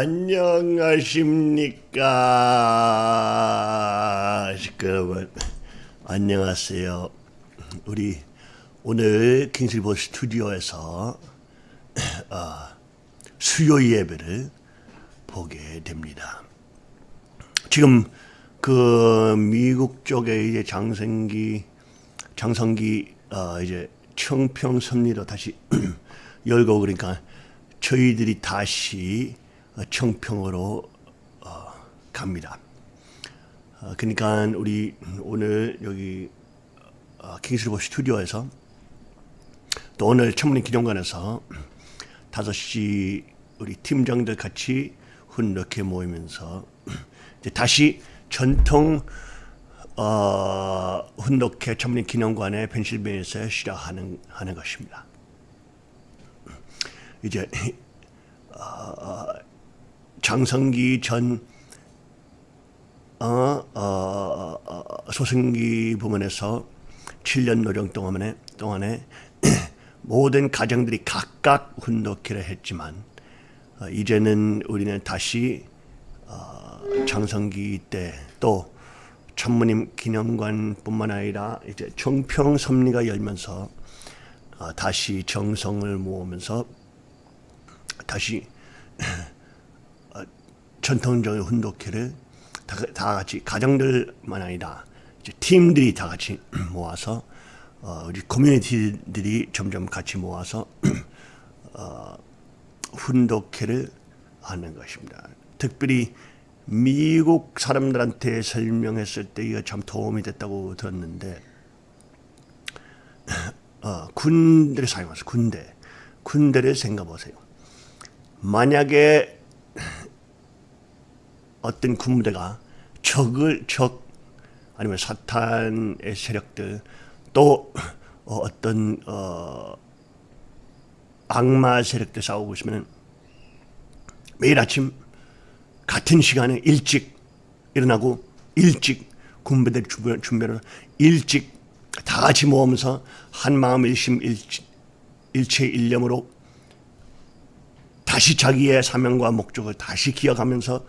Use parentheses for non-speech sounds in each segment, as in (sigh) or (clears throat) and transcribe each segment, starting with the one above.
안녕하십니까? 여러분 안녕하세요. 우리 오늘 킹슬보 스튜디오에서 (clears throat) 어, 수요 예배를 보게 됩니다. 지금 그 미국 쪽에 이제 장생기 장성기 어, 이제 청평 섭리로 다시 (clears throat) 열고 그러니까 저희들이 다시 청평으로 어, 갑니다. 어, 그러니까 우리 오늘 여기 어, 킹스리버 스튜디오에서 또 오늘 천문인 기념관에서 5시 우리 팀장들 같이 훈렇게 모이면서 다시 전통 어, 훈독회 천문인 기념관의 펜실베니아에서 시작하는 하는 것입니다. 이제 어, 장성기 전 어, 어, 어, 소승기 부문에서 7년 노령 동안에, 동안에 (clears throat) 모든 가정들이 각각 훈독회를 했지만 어, 이제는 우리는 다시 어, 장성기 때 또 천무님 기념관뿐만 아니라 이제 정평 섭리가 열면서 어, 다시 정성을 모으면서 다시 어, (clears throat) 전통적인 훈독회를 다, 다, 같이 가정들만 아니라 팀들이 다 같이 (clears throat) 모아서 어, 우리 커뮤니티들이 점점 같이 모아서 (clears throat) 어, 훈독회를 하는 것입니다. 특별히 미국 사람들한테 설명했을 때 이거 참 도움이 됐다고 들었는데 (clears throat) 어, 군대를 사용해서 군대 군대를 생각해 보세요. 만약에 어떤 군부대가 적을 적 아니면 사탄의 세력들 또 어떤 어 악마 세력들 싸우고 있으면 매일 아침 같은 시간에 일찍 일어나고 일찍 군부대 준비를 일찍 다 같이 모으면서 한 마음 일심 일체 일념으로 다시 자기의 사명과 목적을 다시 기억하면서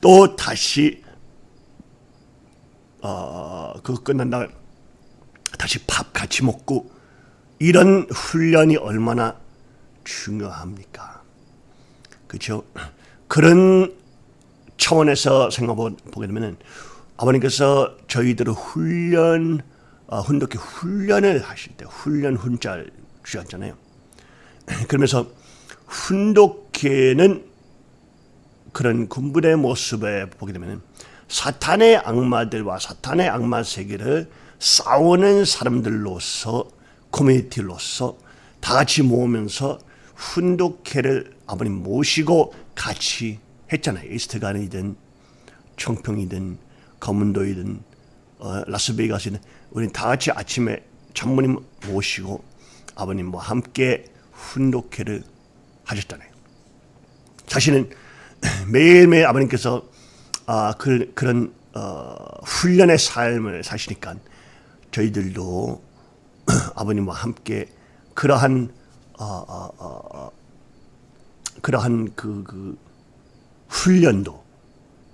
또 다시 어, 그 끝난 날 다시 밥 같이 먹고 이런 훈련이 얼마나 중요합니까? 그렇죠? 그런 차원에서 생각보게 되면 아버님께서 저희들을 훈련, 어, 훈독회 훈련을 하실 때 훈련 훈자를 주셨잖아요. (clears throat) 그러면서 훈독회는 그런 군부의 모습에 보게 되면 사탄의 악마들과 사탄의 악마 세계를 싸우는 사람들로서 커뮤니티로서 다 같이 모으면서 훈독회를 아버님 모시고 같이 했잖아요. 이스트간이든 청평이든 검은도이든 어, 라스베이거스든 우리는 다 같이 아침에 장모님 모시고 아버님과 함께 훈독회를 하셨잖아요. 자신은 (clears throat) 매일매일 아버님께서 아, 그, 그런 어, 훈련의 삶을 사시니까 저희들도 (clears throat) 아버님과 함께 그러한 어, 어, 어, 어, 그러한 그, 그 훈련도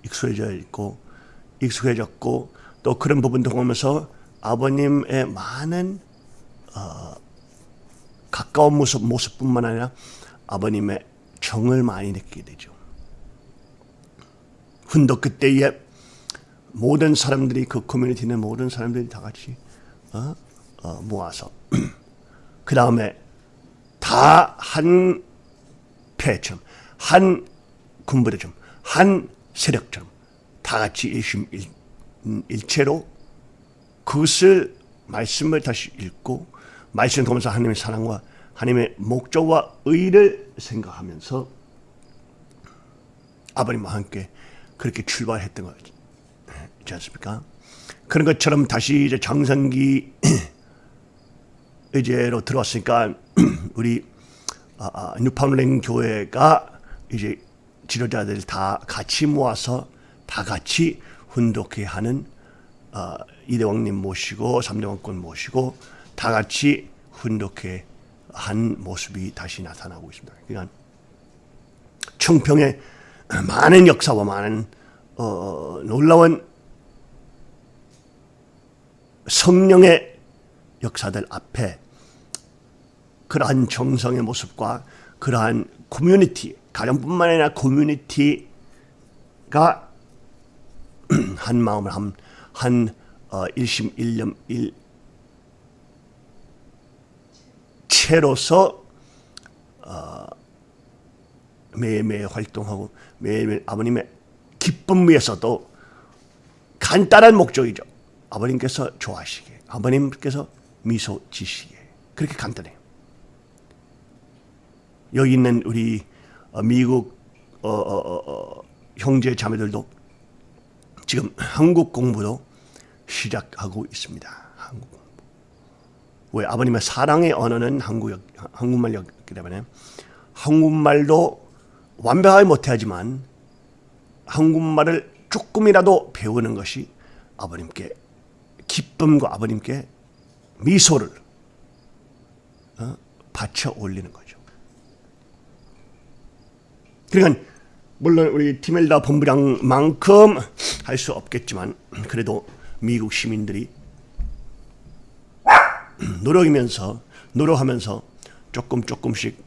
익숙해져 있고 익숙해졌고 또 그런 부분도 보면서 아버님의 많은 어, 가까운 모습, 모습뿐만 아니라 아버님의 정을 많이 느끼게 되죠. 훈독 그때에 모든 사람들이 그 커뮤니티는 모든 사람들이 다 같이 어? 어, 모아서 (clears throat) 그 다음에 다 한 패처럼 한 군부대처럼 한 세력처럼 다 같이 일심 일, 일체로 그것을 말씀을 다시 읽고 말씀을 보면서 하나님의 사랑과 하나님의 목적과 의를 생각하면서 아버님과 함께 그렇게 출발했던 거지 않습니까? 그런 것처럼 다시 이제 장성기 (clears throat) 의제로 들어왔으니까 (clears throat) 우리 아, 아, 뉴파운랭 교회가 이제 지도자들 다 같이 모아서 다 같이 훈독회 하는 어, 이대왕님 모시고 삼대왕권 모시고 다 같이 훈독회 한 모습이 다시 나타나고 있습니다. 그러니까 청평의 많은 역사와 많은 어, 놀라운 성령의 역사들 앞에 그러한 정성의 모습과 그러한 커뮤니티, 가정뿐만 아니라 커뮤니티가 (clears throat) 한 마음을 한, 한 어, 일심 일념 일 채로서 어, 매일매일 활동하고 매일매일 아버님의 기쁨 위해서도 간단한 목적이죠. 아버님께서 좋아하시게, 아버님께서 미소 지시게 그렇게 간단해요. 여기 있는 우리 어, 미국 어, 어, 어, 어, 형제 자매들도 지금 한국 공부도 시작하고 있습니다. 한국 공부. 왜 아버님의 사랑의 언어는 한국 한국말이었기 때문에 한국말도 완벽하게 못하지만 한국말을 조금이라도 배우는 것이 아버님께 기쁨과 아버님께 미소를 어? 바쳐 올리는 거죠. 그러니까 물론 우리 티멜다 본부장만큼 할 수 없겠지만 그래도 미국 시민들이 노력이면서 노력하면서 조금 조금씩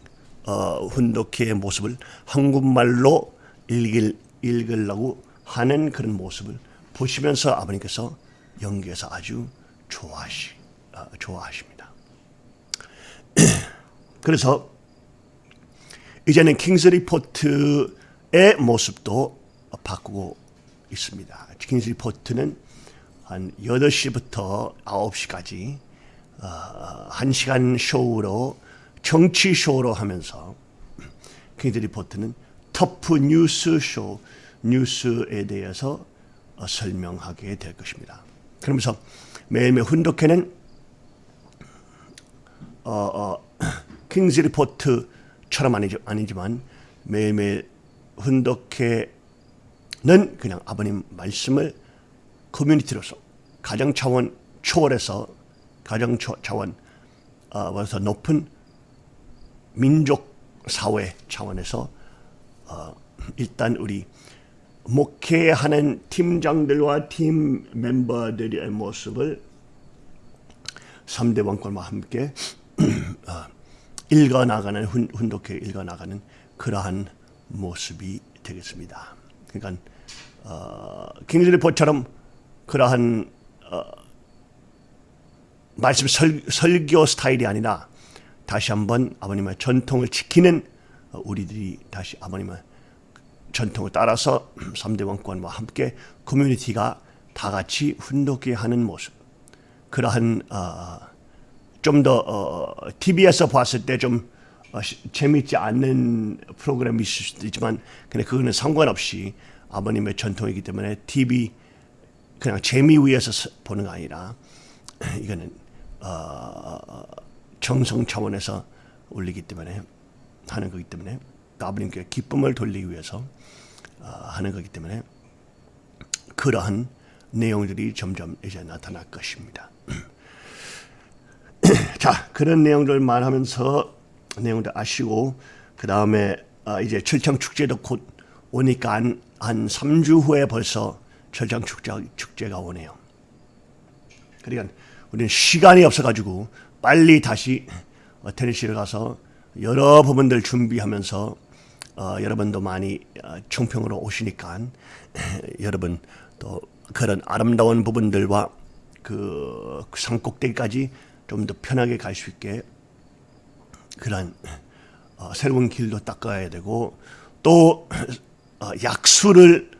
어, 훈독회의 모습을 한국말로 읽을, 읽으려고 하는 그런 모습을 보시면서 아버님께서 연기에서 아주 좋아하시, 어, 좋아하십니다. (clears throat) 그래서 이제는 킹스 리포트의 모습도 바꾸고 있습니다. King's Report는 한 8시부터 9시까지 어, 1시간 쇼로 정치 쇼로 하면서 King's Report는 터프 뉴스 쇼 뉴스에 대해서 어, 설명하게 될 것입니다. 그러면서 매일매일 훈독회는 어, 어, King's Report처럼 아니지, 아니지만 매일매일 훈독회는 그냥 아버님 말씀을 커뮤니티로서 가정 차원 초월해서 가정 차원 어, 서 높은 민족 사회 차원에서 어, 일단 우리 목회하는 팀장들과 팀 멤버들의 모습을 3대 왕권과 함께 어, 읽어나가는 훈, 훈독회 읽어나가는 그러한 모습이 되겠습니다. 그러니까 어, 킹즈리 포처럼 그러한 어, 말씀 설, 설교 스타일이 아니라 다시 한번 아버님의 전통을 지키는 우리들이 다시 아버님의 전통을 따라서 (clears throat) 3대 왕권과 함께 커뮤니티가 다 같이 훈독해 하는 모습. 그러한 어, 좀더 어, TV에서 봤을 때좀 어, 재미있지 않는 프로그램이 있을 수도 있지만 근데 그거는 상관없이 아버님의 전통이기 때문에 TV 그냥 재미 위해서 보는 게 아니라 (clears throat) 이거는 어, 정성 차원에서 올리기 때문에 하는 거기 때문에 아버님께 기쁨을 돌리기 위해서 어, 하는 거기 때문에 그러한 내용들이 점점 이제 나타날 것입니다. (clears throat) 자 그런 내용들 말하면서 내용들 아시고 그 다음에 어, 이제 철창 축제도 곧 오니까 한, 한 3주 후에 벌써 철창 축제, 축제가 오네요. 그러니까 우리는 시간이 없어가지고 빨리 다시 어, 테니시를 가서 여러 부분들 준비하면서 어, 여러분도 많이 어, 총평으로 오시니까 (laughs) 여러분 또 그런 아름다운 부분들과 그 산꼭대기까지 좀 더 편하게 갈 수 있게 그런 어, 새로운 길도 닦아야 되고 또 어, 약수를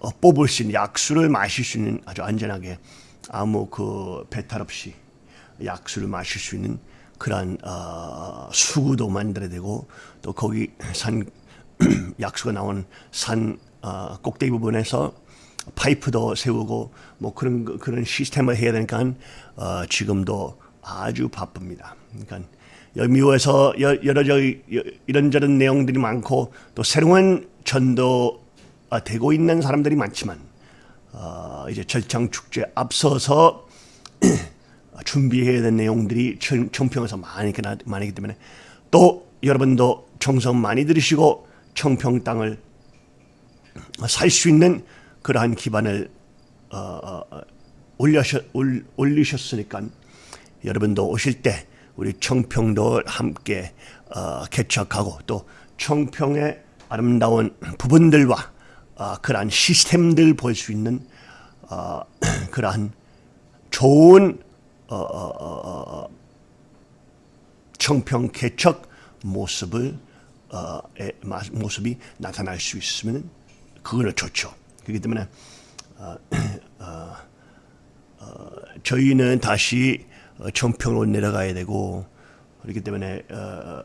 어, 뽑을 수 있는 약수를 마실 수 있는 아주 안전하게 아무 그 배탈 없이 약수를 마실 수 있는 그런 어, 수구도 만들어야 되고 또 거기 산 (clears throat) 약수가 나온 산 어, 꼭대기 부분에서 파이프도 세우고 뭐 그런 그런 시스템을 해야 되니까 어, 지금도 아주 바쁩니다. 그러니까 미국에서 여러 저 이런저런 내용들이 많고 또 새로운 전도 되고 있는 사람들이 많지만 어, 이제 절창 축제 앞서서 (clears throat) 준비해야 되는 내용들이 청평에서 많이 많이기 때문에 또 여러분도 정성 많이 들으시고 청평 땅을 살 수 있는 그러한 기반을 어, 어, 올려셨, 올, 올리셨으니까 여러분도 오실 때 우리 청평도 함께 어, 개척하고 또 청평의 아름다운 부분들과 어, 그러한 시스템들 볼 수 있는 어, (clears throat) 그러한 좋은 어, 어, 어, 어, 청평 개척 모습을 마, 모습이 나타날 수 있으면 그거는 좋죠. 그렇기 때문에 어, 어, 어, 저희는 다시 어, 청평으로 내려가야 되고 그렇기 때문에 어,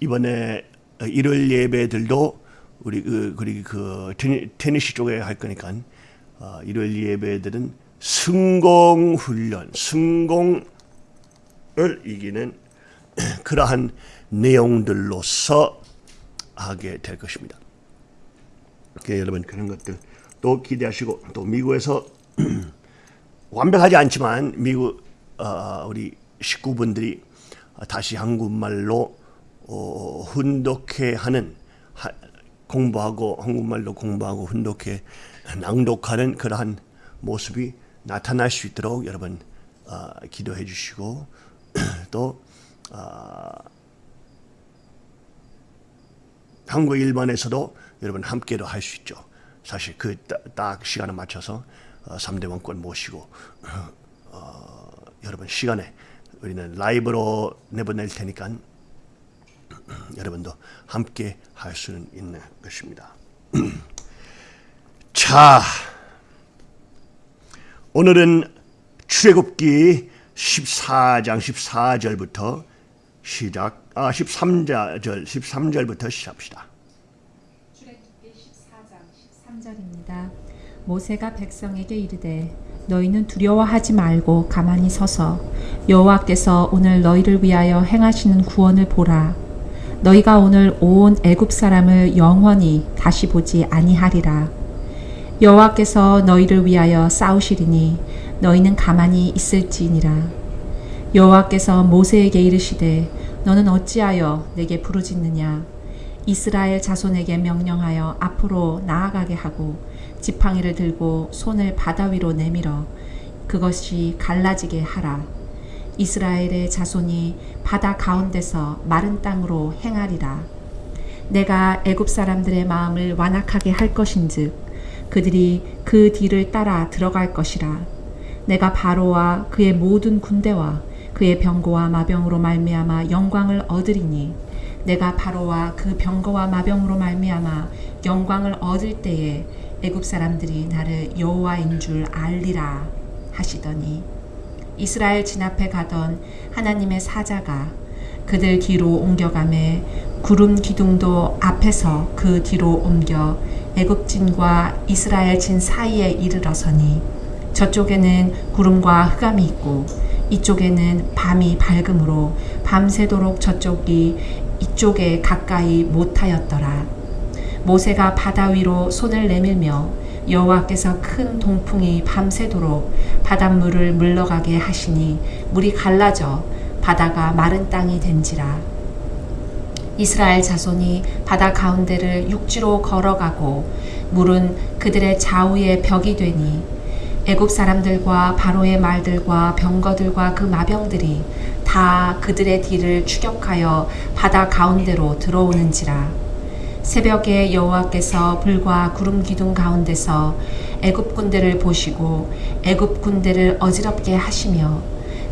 이번에 일월 예배들도 우리 그 그리 그 테니, 테니시 쪽에 할 거니까 어, 일월 예배들은 승공 훈련, 승공을 이기는 (clears throat) 그러한 내용들로서 하게 될 것입니다. 그러니까 여러분 그런 것들 또 기대하시고 또 미국에서 (clears throat) 완벽하지 않지만 미국 어, 우리 식구분들이 다시 한국말로 어, 훈독해 하는 하, 공부하고 한국말로 공부하고 훈독해 낭독하는 그러한 모습이 나타날 수 있도록 여러분 어, 기도해 주시고 (clears throat) 또 어, 한국 일반에서도 여러분 함께도 할 수 있죠. 사실 그 딱 시간에 맞춰서 어, 3대 원권 모시고 (clears throat) 어, 여러분 시간에 우리는 라이브로 내보낼 테니까 (clears throat) 여러분도 함께 할 수는 있는 것입니다. 자, 오늘은 출애굽기 14장 14절부터 시작, 아 13절 13절부터 시작합시다. 출애굽기 14장 13절입니다. 모세가 백성에게 이르되 너희는 두려워하지 말고 가만히 서서 여호와께서 오늘 너희를 위하여 행하시는 구원을 보라. 너희가 오늘 온 애굽 사람을 영원히 다시 보지 아니하리라. 여호와께서 너희를 위하여 싸우시리니 너희는 가만히 있을지니라. 여호와께서 모세에게 이르시되 너는 어찌하여 내게 부르짖느냐 이스라엘 자손에게 명령하여 앞으로 나아가게 하고 지팡이를 들고 손을 바다 위로 내밀어 그것이 갈라지게 하라. 이스라엘의 자손이 바다 가운데서 마른 땅으로 행하리라. 내가 애굽 사람들의 마음을 완악하게 할 것인즉 그들이 그 뒤를 따라 들어갈 것이라. 내가 바로와 그의 모든 군대와 그의 병거와 마병으로 말미암아 영광을 얻으리니 내가 바로와 그 병거와 마병으로 말미암아 영광을 얻을 때에 애굽 사람들이 나를 여호와인 줄 알리라 하시더니 이스라엘 진 앞에 가던 하나님의 사자가 그들 뒤로 옮겨가매 구름 기둥도 앞에서 그 뒤로 옮겨 애굽진과 이스라엘 진 사이에 이르러서니 저쪽에는 구름과 흑암이 있고 이쪽에는 밤이 밝음으로 밤새도록 저쪽이 이쪽에 가까이 못하였더라. 모세가 바다 위로 손을 내밀며 여호와께서 큰 동풍이 밤새도록 바닷물을 물러가게 하시니 물이 갈라져 바다가 마른 땅이 된지라. 이스라엘 자손이 바다 가운데를 육지로 걸어가고 물은 그들의 좌우에 벽이 되니 애굽 사람들과 바로의 말들과 병거들과 그 마병들이 다 그들의 뒤를 추격하여 바다 가운데로 들어오는지라. 새벽에 여호와께서 불과 구름 기둥 가운데서 애굽 군대를 보시고 애굽 군대를 어지럽게 하시며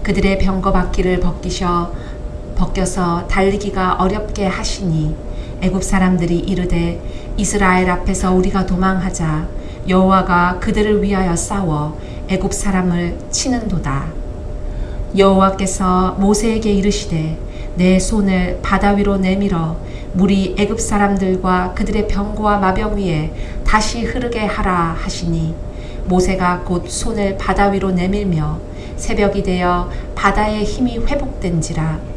그들의 병거 바퀴를 벗기셔 벗겨서 달리기가 어렵게 하시니 애굽 사람들이 이르되 이스라엘 앞에서 우리가 도망하자 여호와가 그들을 위하여 싸워 애굽 사람을 치는도다. 여호와께서 모세에게 이르시되 내 손을 바다 위로 내밀어 물이 애굽 사람들과 그들의 병거와 마병 위에 다시 흐르게 하라 하시니 모세가 곧 손을 바다 위로 내밀며 새벽이 되어 바다의 힘이 회복된지라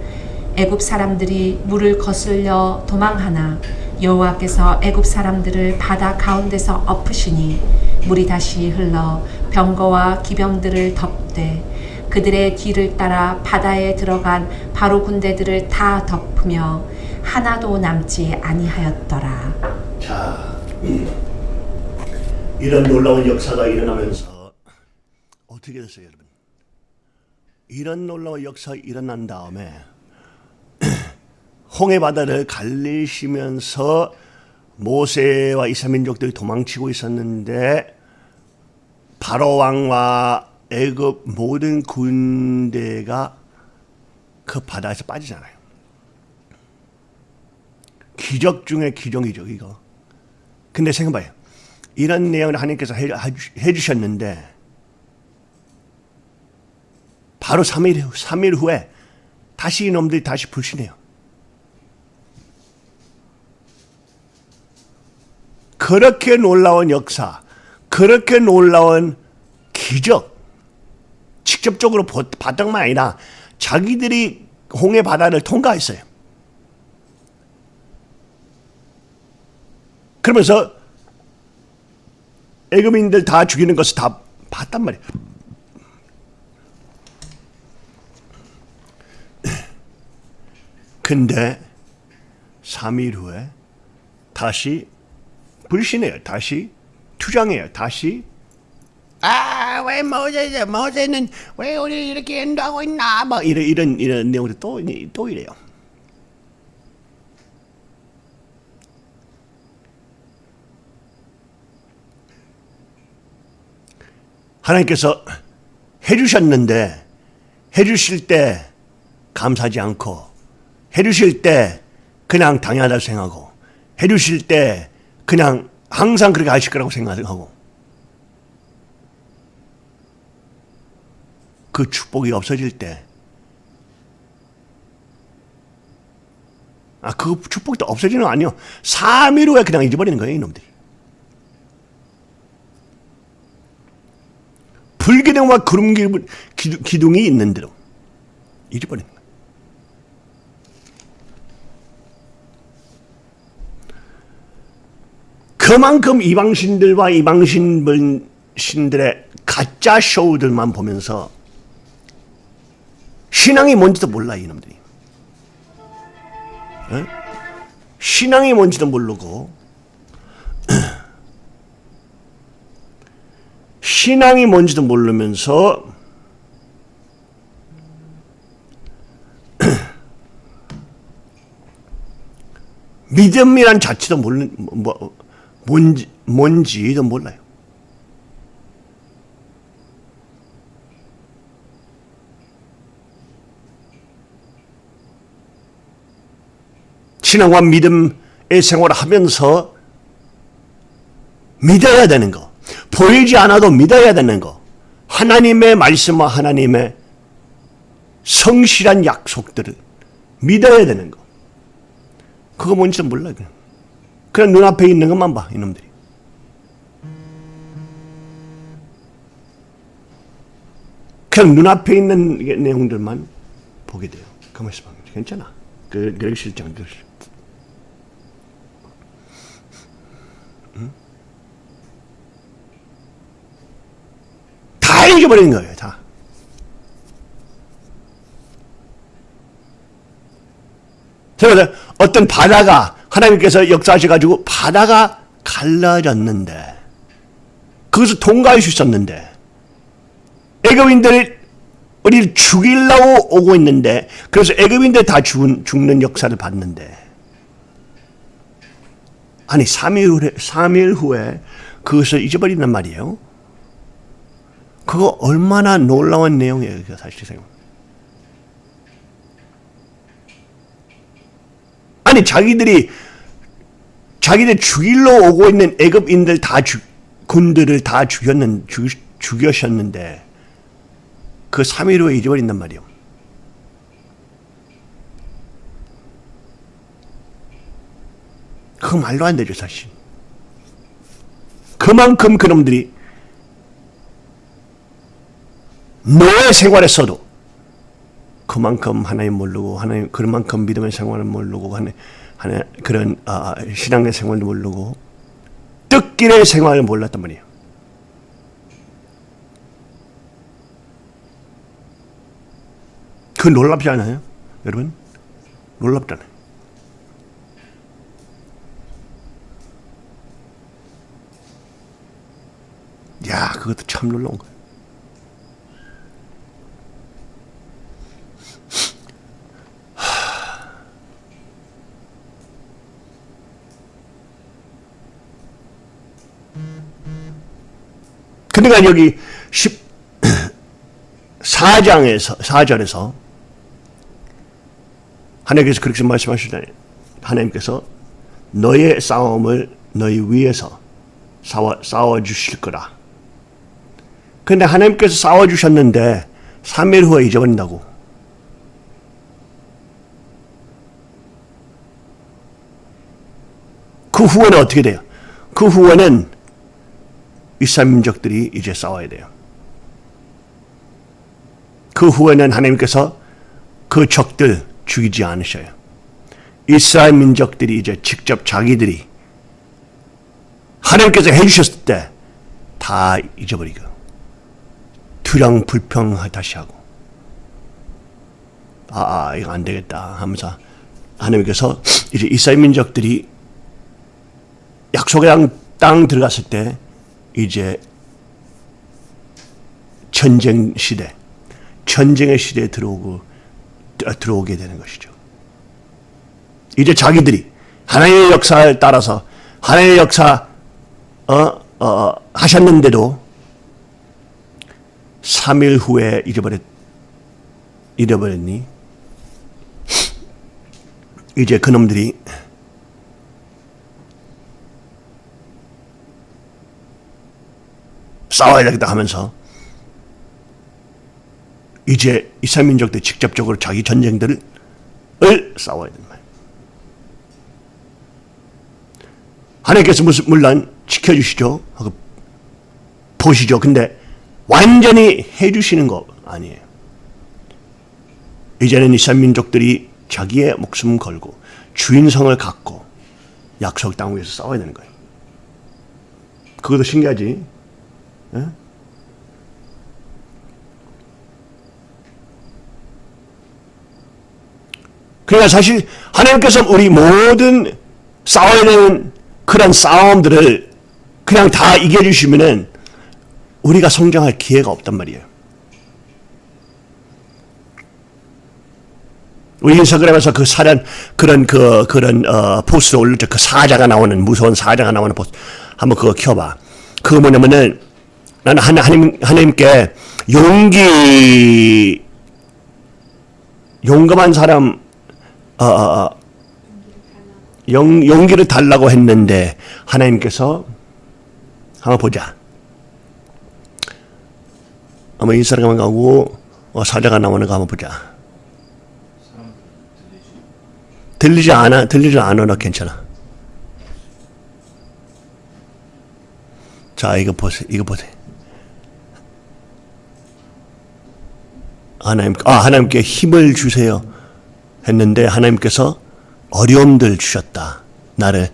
애굽 사람들이 물을 거슬려 도망하나 여호와께서 애굽 사람들을 바다 가운데서 엎으시니 물이 다시 흘러 병거와 기병들을 덮되 그들의 뒤를 따라 바다에 들어간 바로 군대들을 다 덮으며 하나도 남지 아니하였더라. 자, 이런 놀라운 역사가 일어나면서 어떻게 됐어요, 여러분? 이런 놀라운 역사 일어난 다음에 홍해 바다를 갈리시면서 모세와 이스라민족들이 도망치고 있었는데 바로 왕과 애굽 모든 군대가 그 바다에서 빠지잖아요. 기적 중에 기적이죠, 이거. 근데 생각해봐요. 이런 내용을 하나님께서 해, 해주셨는데 바로 3일, 후, 3일 후에 다시 이놈들이 다시 불신해요. 그렇게 놀라운 역사, 그렇게 놀라운 기적, 직접적으로 봤던 만 아니라 자기들이 홍해 바다를 통과했어요. 그러면서 애굽인들 다 죽이는 것을 다 봤단 말이에요. 근데 3일 후에 다시 불신해요. 다시 투정해요. 다시 아, 왜 모세, 모세는 왜 우리 이렇게 인도하고 있나? 막 이런, 이런, 이런 내용들 또, 또 이래요. 하나님께서 해주셨는데, 해주실 때 감사하지 않고, 해주실 때 그냥 당연하다고 생각하고, 해주실 때 그냥 항상 그렇게 하실 거라고 생각하고, 그 축복이 없어질 때, 아, 그 축복이 또 없어지는 거 아니요. 3일 후에 그냥 잊어버리는 거예요, 이놈들이. 불기둥과 구름 기둥이 있는 대로 잊어버리는 거예요. 그만큼 이방신들과 이방신들의 가짜 쇼들만 보면서 신앙이 뭔지도 몰라 이놈들이. 에? 신앙이 뭔지도 모르고 (clears throat) 신앙이 뭔지도 모르면서 (clears throat) 믿음이란 자체도 모르는 뭐 뭔지 뭔지도 몰라요. 신앙과 믿음의 생활을 하면서 믿어야 되는 거. 보이지 않아도 믿어야 되는 거. 하나님의 말씀과 하나님의 성실한 약속들을 믿어야 되는 거. 그거 뭔지 몰라. 그냥. 그냥 눈앞에 있는 것만 봐, 이놈들이. 그냥 눈앞에 있는 내용들만 보게 돼요. 가만히 있어 봐. 괜찮아. 그, 그러기 싫지 않다 잊어버리는 거예요, 다. 그래서 어떤 바다가 하나님께서 역사하셔가지고 바다가 갈라졌는데 그것을 통과할 수 있었는데 애굽인들이 우리를 죽이려고 오고 있는데 그래서 애굽인들 다 죽은, 죽는 역사를 봤는데 아니 3일 후에, 3일 후에 그것을 잊어버린단 말이에요. 그거 얼마나 놀라운 내용이에요. 사실 생각. 아니 자기들이 자기들 죽일러 오고 있는 애굽인들 다 죽, 군들을 다 죽였는 죽, 죽여셨는데 그 3일 후에 잊어버린단 말이에요. 그 말로 안 되죠 사실. 그만큼 그놈들이 노예 생활에서도 그만큼 하나님 모르고 하나님 그만큼 믿음의 생활을 모르고 하나, 하나 그런 아, 아 신앙의 생활을 모르고 뜻길의 생활을 몰랐단 말이에요. 그 놀랍지 않아요? 여러분? 놀랍잖아요. 야, 그것도 참 놀라운 거예요. 그러니까 여기 14장에서 (clears throat) 4절에서 하나님께서 그렇게 말씀하시잖아요. 하나님께서 너의 싸움을 너희 위에서 싸워, 싸워 주실 거라. 근데 하나님께서 싸워 주셨는데 3일 후에 잊어버린다고. 그 후에는 어떻게 돼요? 그 후에는 이스라엘 민족들이 이제 싸워야 돼요. 그 후에는 하나님께서 그 적들 죽이지 않으셔요. 이스라엘 민족들이 이제 직접 자기들이 하나님께서 해주셨을 때 다 잊어버리고 투령 불평 다시 하고 아, 아 이거 안 되겠다 하면서 하나님께서 이제 이스라엘 민족들이 약속의 땅 들어갔을 때 이제 전쟁 시대, 전쟁의 시대에 들어오고 들어오게 되는 것이죠. 이제 자기들이 하나님의 역사에 따라서 하나님의 역사 어, 어, 하셨는데도 3일 후에 잃어버렸 잃어버렸니? 이제 그놈들이 싸워야 되겠다 하면서 이제 민족들 직접적으로 자기 전쟁들을 싸워야 된다. 하나님께서 무슨 물론 지켜주시죠. 하고 보시죠. 근데 완전히 해주시는 거 아니에요. 이제는 이스라엘 민족들이 자기의 목숨 걸고 주인성을 갖고 약속 땅 위에서 싸워야 되는 거예요. 그것도 신기하지. 예? 그러니까 사실 하나님께서 우리 모든 싸워야 되는 그런 싸움들을 그냥 다 이겨주시면은 우리가 성장할 기회가 없단 말이에요. 우리 인스타그램에서 그 사련 그런 그 그런 어, 포스를 올릴 때 그 사자가 나오는 무서운 사자가 나오는 포스 한번 그거 켜봐. 그거 뭐냐면은 나는 하나님, 하나님께 용기, 용감한 사람, 어, 어, 어, 용, 용기를 달라고 했는데, 하나님께서, 한번 보자. 한번 인스타그램 가고, 어, 사자가 나오는 거 한번 보자. 들리지 않아, 들리지 않아, 괜찮아. 자, 이거 보세요. 이거 보세요. 하나님, 아, 하나님께 힘을 주세요. 했는데 하나님께서 어려움들 주셨다. 나를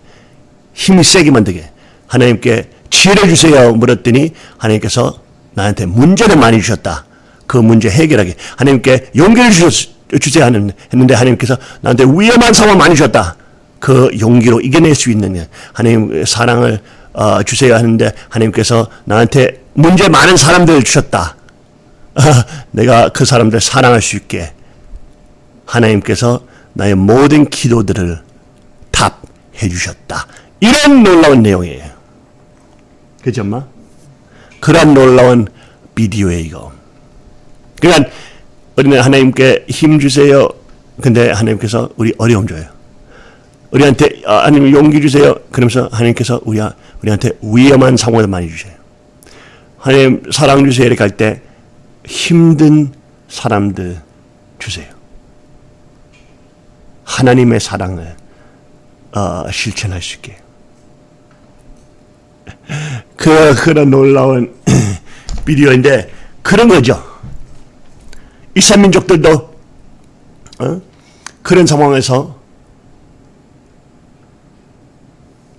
힘이 세게 만들게. 하나님께 지혜를 주세요. 물었더니 하나님께서 나한테 문제를 많이 주셨다. 그 문제 해결하게. 하나님께 용기를 주셨, 주세요. 했는데 하나님께서 나한테 위험한 상황 많이 주셨다. 그 용기로 이겨낼 수 있는 하나님 사랑을 어, 주세요 하는데 하나님께서 나한테 문제 많은 사람들을 주셨다. (laughs) 내가 그 사람들 사랑할 수 있게 하나님께서 나의 모든 기도들을 답해 주셨다. 이런 놀라운 내용이에요. 그죠, 엄마? 그런 놀라운 비디오에 이거. 그러니까 우리는 하나님께 힘 주세요. 근데 하나님께서 우리 어려움 줘요. 우리한테 아, 하나님 용기 주세요. 그러면서 하나님께서 우리 우리한테 위험한 상황을 많이 주세요. 하나님 사랑 주세요 이렇게 할 때 힘든 사람들 주세요. 하나님의 사랑을 어, 실천할 수 있게. (laughs) 그 그런 놀라운 (clears throat) 비디오인데 그런 거죠. 이스라엘 민족들도 어? 그런 상황에서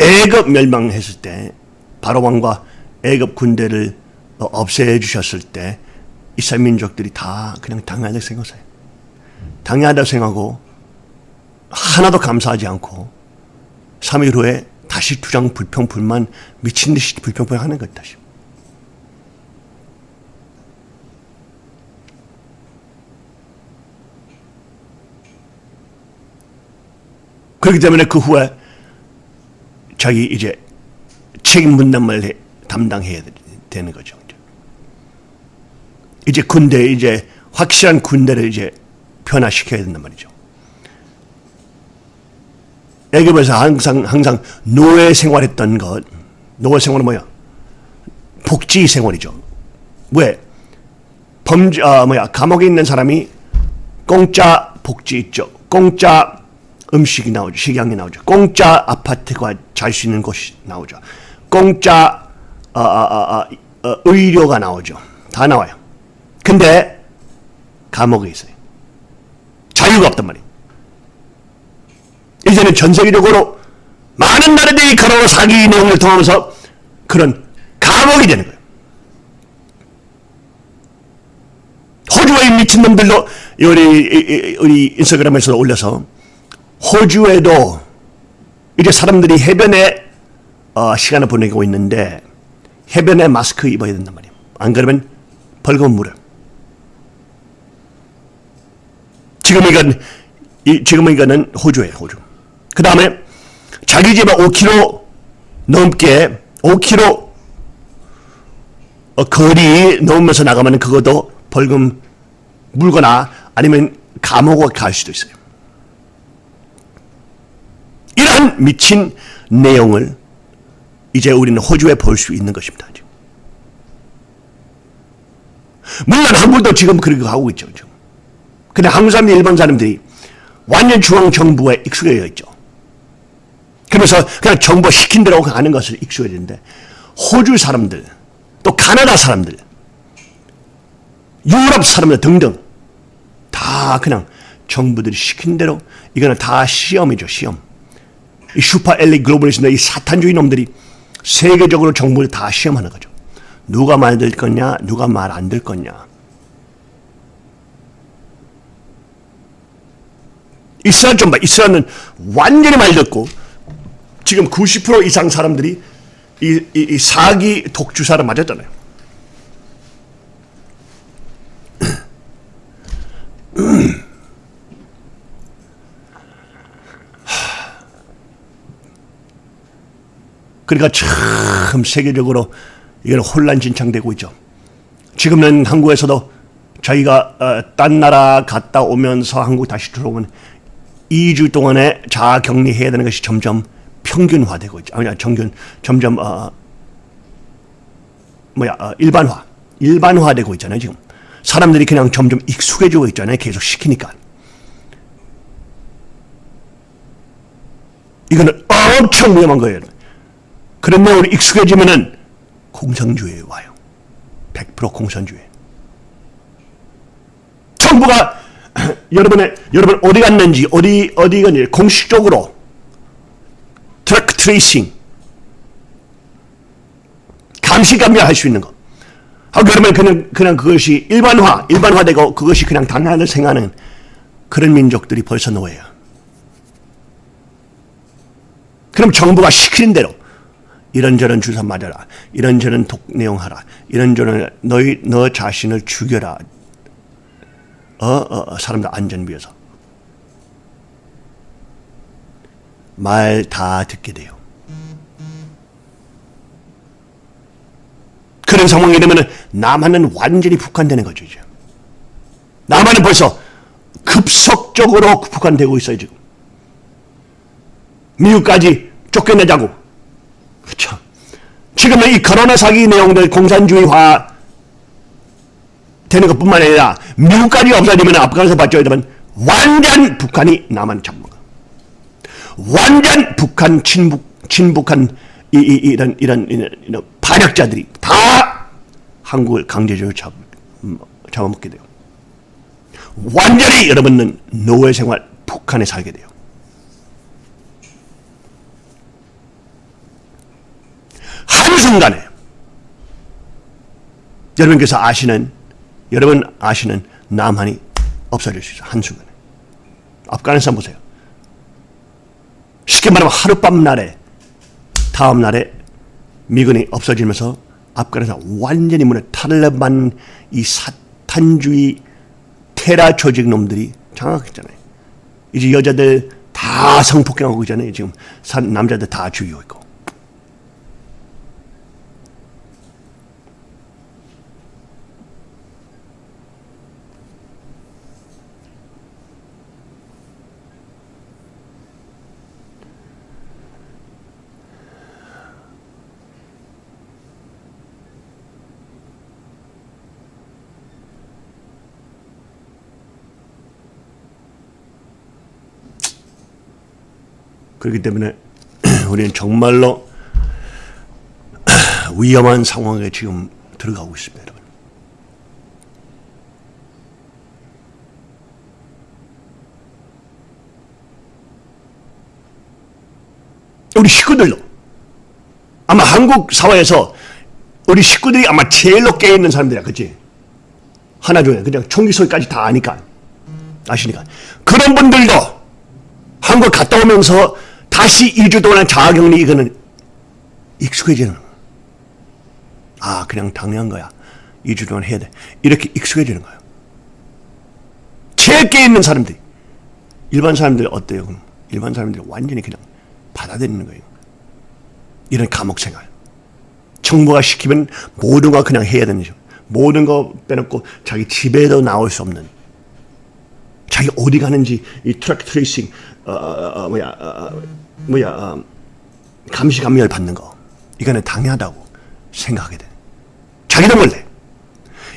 애굽 멸망했을 때 바로 왕과 애굽 군대를 없애 주셨을 때 이스라엘 민족들이 다 그냥 당연하다고 생각해요. 당연하다고 생각하고 하나도 감사하지 않고 3일 후에 다시 주장 불평불만 미친 듯이 불평불하는 거다. 다시. 그렇기 때문에 그 후에 자기 이제 책임 분담을 담당해야 되는 거죠. 이제 군대 이제 확실한 군대를 이제 변화시켜야 된단 말이죠. 애굽에서 항상 항상 노예 생활했던 것 노예 생활은 뭐야? 복지 생활이죠. 왜? 범죄 아 뭐야 감옥에 있는 사람이 공짜 복지 있죠. 공짜 음식이 나오죠. 식양이 나오죠. 공짜 아파트가 잘 수 있는 곳이 나오죠. 공짜 아, 아, 아, 아, 의료가 나오죠. 다 나와요. 근데 감옥에 있어요. 자유가 없단 말이에요. 이제는 전 세계적으로 많은 나라들이 그런 사기 내용을 통하면서 그런 감옥이 되는 거예요. 호주의 미친놈들도 우리, 우리 인스타그램에서 올려서 호주에도 이제 사람들이 해변에 어, 시간을 보내고 있는데 해변에 마스크 입어야 된단 말이에요. 안 그러면 벌금 물어요. 지금 이건 지금 이거는 호주예요, 호주. 그 다음에 자기 집에 5km 넘게 5km 어, 거리 넘으면서 나가면 그것도 벌금 물거나 아니면 감옥에 갈 수도 있어요. 이러한 미친 내용을 이제 우리는 호주에 볼 수 있는 것입니다. 물론 한국도 지금 그렇게 하고 있죠. 근데 한국 사람들, 일본 사람들이 완전 중앙 정부에 익숙해져 있죠. 그래서 그냥 정부 시킨 대로 가는 것을 익숙해지는데 호주 사람들, 또 카나다 사람들, 유럽 사람들 등등 다 그냥 정부들이 시킨 대로 이거는 다 시험이죠, 시험. 이 슈퍼 엘리 글로벌리스나 이 사탄주의 놈들이 세계적으로 정부를 다 시험하는 거죠. 누가 말들 거냐, 누가 말안들 거냐. 이스라엘 좀 봐. 이스라엘은 완전히 말 듣고 지금 90% 이상 사람들이 이, 이, 이 사기 독주사를 맞았잖아요. 그러니까 참 세계적으로 이건 혼란진창되고 있죠. 지금은 한국에서도 저희가 어, 딴 나라 갔다 오면서 한국 다시 들어오면 2주 동안에 자아 격리해야 되는 것이 점점 평균화되고 있죠. 아니, 정균 점점 어, 뭐야 어, 일반화, 일반화되고 있잖아요. 지금 사람들이 그냥 점점 익숙해지고 있잖아요. 계속 시키니까. 이거는 엄청 위험한 거예요. 그런데 우리 익숙해지면은 공산주의에 와요. 100% 공산주의. 정부가 (coughs) 여러분의 여러분 어디 갔는지 어디 어디 갔는지 공식적으로 트랙 트레이싱 감시 감별할 수 있는 거. 아 그러면 그냥 그냥 그것이 일반화 일반화되고 그것이 그냥 당연하게 생각하는 그런 민족들이 벌써 노예야. 그럼 정부가 시키는 대로 이런저런 주사 맞아라. 이런저런 독내용하라. 이런저런 너희 너 자신을 죽여라. 어, 어, 어 사람들 안전 위해서. 말 다 듣게 돼요. 그런 상황이 되면 남한은 완전히 북한되는 거죠. 이제. 남한은 벌써 급속적으로 북한되고 있어요. 지금. 미국까지 쫓겨내자고. 그렇죠. 지금은 이 코로나 사기 내용들 공산주의화 되는 것뿐만 아니라 미국까지 없어지면 아프간에서 받쳐야 되면 완전 북한이 남한 거. 완전 북한 친북 친북한 이, 이, 이런, 이런 이런 이런 반역자들이 다 한국을 강제적으로 잡, 음, 잡아먹게 돼요. 완전히 여러분은 노예 생활 북한에 살게 돼요. 한순간에 여러분께서 아시는 여러분 아시는 남한이 없어질 수 있어요. 한순간에. 아프가니스탄 보세요. 쉽게 말하면 하룻밤 날에 다음 날에 미군이 없어지면서 아프가니스탄 완전히 문에 탈레반 이 사탄주의 테라 조직 놈들이 장악했잖아요. 이제 여자들 다 성폭행하고 있잖아요. 지금 사- 남자들 다 죽이고 있고. 그렇기 때문에 (clears throat) 우리는 정말로 (clears throat) 위험한 상황에 지금 들어가고 있습니다. 여러분. 우리 식구들도 아마 한국 사회에서 우리 식구들이 아마 제일로 깨있는 사람들이야, 그치? 하나 중에 그냥 총기 소리까지 다 아니까 아시니까 그런 분들도 한국 갔다 오면서 다시 2주 동안 자가격리 이거는 익숙해지는 거야. 아 그냥 당연한 거야. 2주 동안 해야 돼. 이렇게 익숙해지는 거예요 제일 깨 있는 사람들이. 일반 사람들 어때요 그럼? 일반 사람들이 완전히 그냥 받아들이는 거예요. 이런 감옥 생활. 정부가 시키면 모든 거 그냥 해야 되는 거죠. 모든 거 빼놓고 자기 집에도 나올 수 없는. 자기 어디 가는지 이 트랙 트레이싱 어, 어, 어, 뭐야 어, 뭐야 어, 감시 감열 받는 거 이거는 당연하다고 생각하게 돼. 자기도 몰래.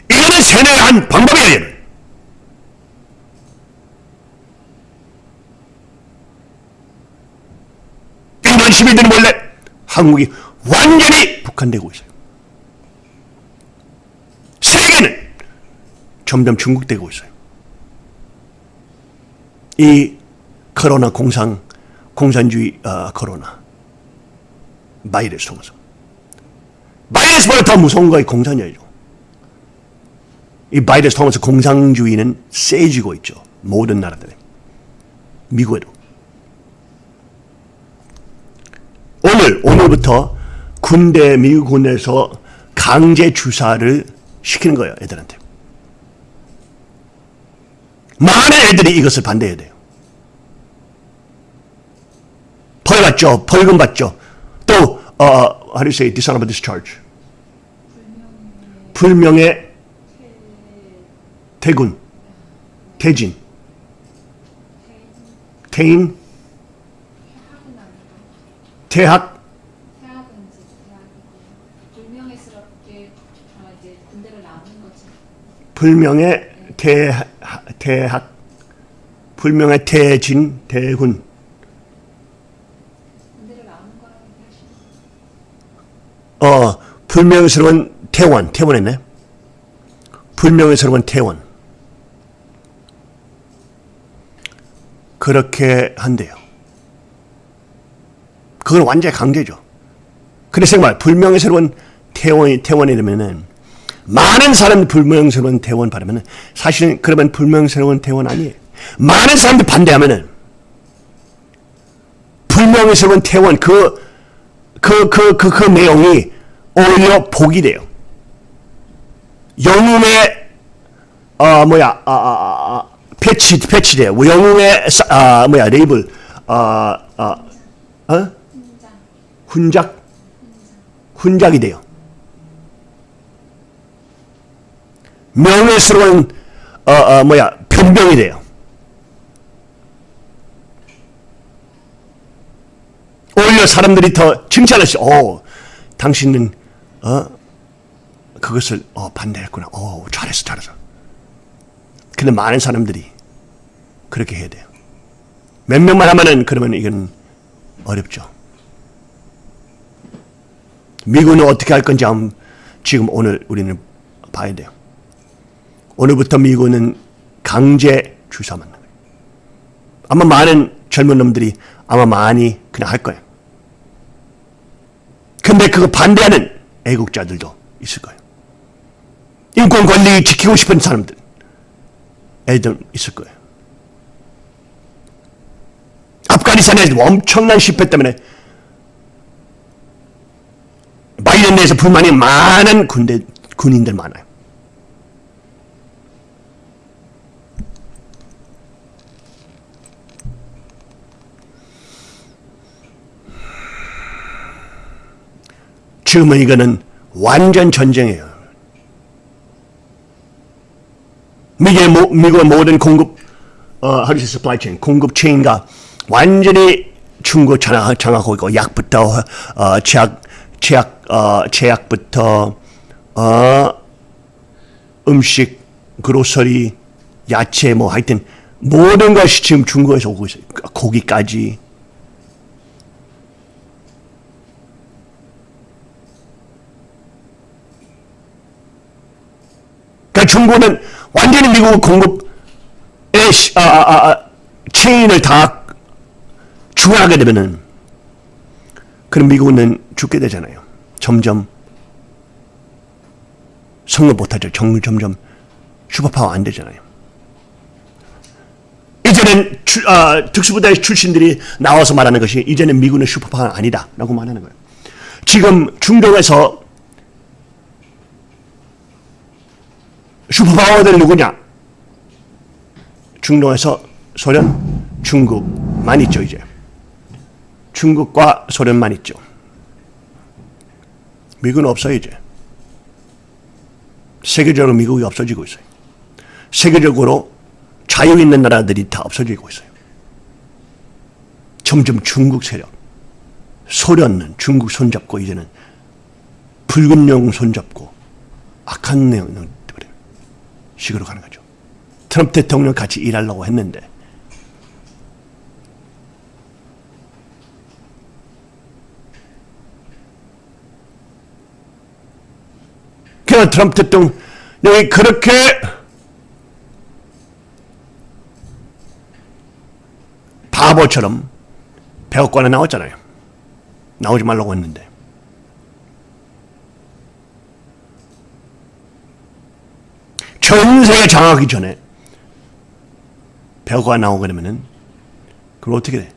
이거는 세뇌의 한 방법이에요. 얘는. 일반 시민들은 몰래 한국이 완전히 북한되고 있어요. 세계는 점점 중국되고 있어요. 이 코로나 공상 공산주의 어, 코로나 바이러스 통해서 바이러스보다 더 무서운 거이 공산주의죠. 이 바이러스 통해서 공산주의는 세지고 있죠. 모든 나라들에 미국에도 오늘 오늘부터 군대 미국 군대에서 강제 주사를 시키는 거예요 애들한테. 많은 애들이 이것을 반대해야 돼요. 벌 받죠. 벌금 받죠. 또 어, how do you say dishonorable discharge? 불명예 어, 이제 군대를 나오는 거지. 불명예 퇴, 퇴학, 불명예 퇴진, 퇴군. 군대를 나오는 거라고 얘기하시는 어, 불명예스러운 퇴원, 퇴원했네. 불명예스러운 퇴원. 그렇게 한대요. 그건 완전히 강제죠. 그래서 정말 불명예스러운 퇴원이, 퇴원이 되면은 많은 사람 불명예스러운 퇴원 바르면은 사실은 그러면 불명예스러운 퇴원 아니에요. 많은 사람들 반대하면은 불명예스러운 퇴원 그, 그, 그, 그, 그 내용이 오히려 복이 돼요. 영웅의 어 뭐야 아, 아, 아, 아, 패치 패치돼요. 영웅의 사- 아 뭐야 레이블 아 아 어? 훈작 훈작이 돼요. 명예스러운 어, 어 뭐야 변병이 돼요. 오히려 사람들이 더 칭찬할 수, 오, 당신은 어 그것을 어 반대했구나. 오 잘했어 잘했어. 근데 많은 사람들이 그렇게 해야 돼요. 몇 명만 하면은 그러면 이건 어렵죠. 미국은 어떻게 할 건지 지금 오늘 우리는 봐야 돼요. 오늘부터 미국은 강제 주사 맞는 거예요. 아마 많은 젊은 놈들이 아마 많이 그냥 할 거예요. 근데 그거 반대하는 애국자들도 있을 거예요. 인권 권리 지키고 싶은 사람들, 애들 있을 거예요. 아프가니스탄에 엄청난 실패 때문에 바이든 내에서 불만이 많은 군대 군인들 많아요. 지금은 이거는 완전 전쟁이에요. 미국의, 모, 미국의 모든 공급, 어, how supply chain, 공급 체인가 완전히 중국 장악, 장악하고 있고, 약부터, 어, 제약, 제약, 어, 제약부터, 어, 음식, 그로서리, 야채, 뭐 하여튼 모든 것이 지금 중국에서 오고 있어요. 고기까지. 그러니까 중국은 완전히 미국 공급의 시- 아, 아, 아, 체인을 다 중화하게 되면은 그럼 미국은 죽게 되잖아요. 점점 성공 못하죠. 정, 점점 슈퍼파워 안 되잖아요. 이제는 주, 아, 특수부대 출신들이 나와서 말하는 것이 이제는 미국은 슈퍼파워는 아니다 라고 말하는 거예요. 지금 중동에서 슈퍼파워들 누구냐? 중동에서 소련, 중국만 있죠 이제. 중국과 소련만 있죠. 미국은 없어요 이제. 세계적으로 미국이 없어지고 있어요. 세계적으로 자유 있는 나라들이 다 없어지고 있어요. 점점 중국 세력, 소련은 중국 손잡고 이제는 붉은 영 손잡고 악한 내용 식으로 가는 거죠. 트럼프 대통령 같이 일하려고 했는데 그냥 트럼프 대통령이 그렇게 바보처럼 백악관에 나왔잖아요. 나오지 말라고 했는데. 전 세계 장악하기 전에 백악관 나오게 되면은 그럼 어떻게 돼?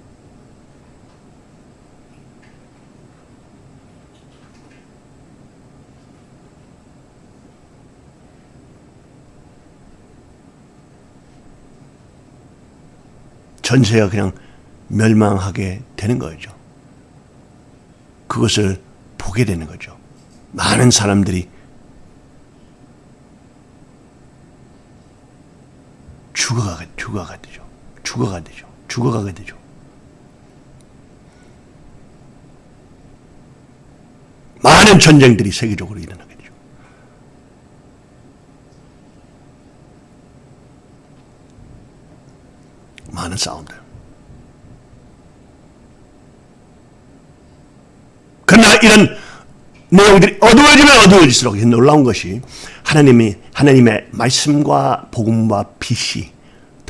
전세가 그냥 멸망하게 되는 거죠. 그것을 보게 되는 거죠. 많은 사람들이 죽어가게, 죽어가게 되죠. 죽어가게 되죠. 죽어가게 되죠. 많은 전쟁들이 세계적으로 일어나게 되죠. 많은 싸움들. 그러나 이런 내용들이 어두워지면 어두워질수록 놀라운 것이 하나님이 하나님의 말씀과 복음과 빛이